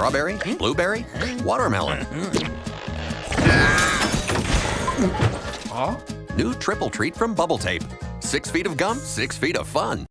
Strawberry, hmm? blueberry, watermelon. New triple treat from Bubble Tape. Six feet of gum, six feet of fun.